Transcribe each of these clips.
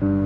Música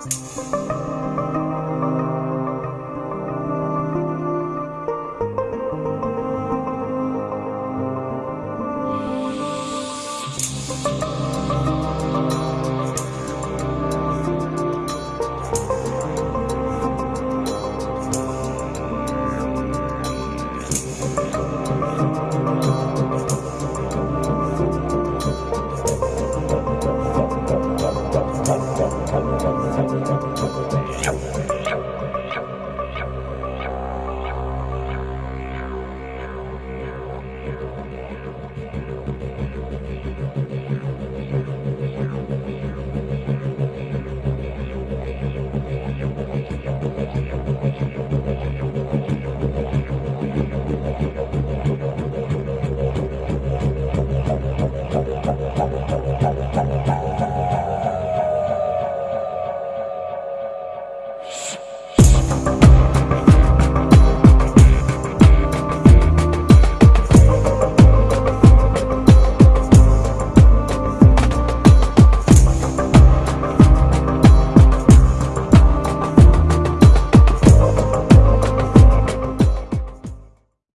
Música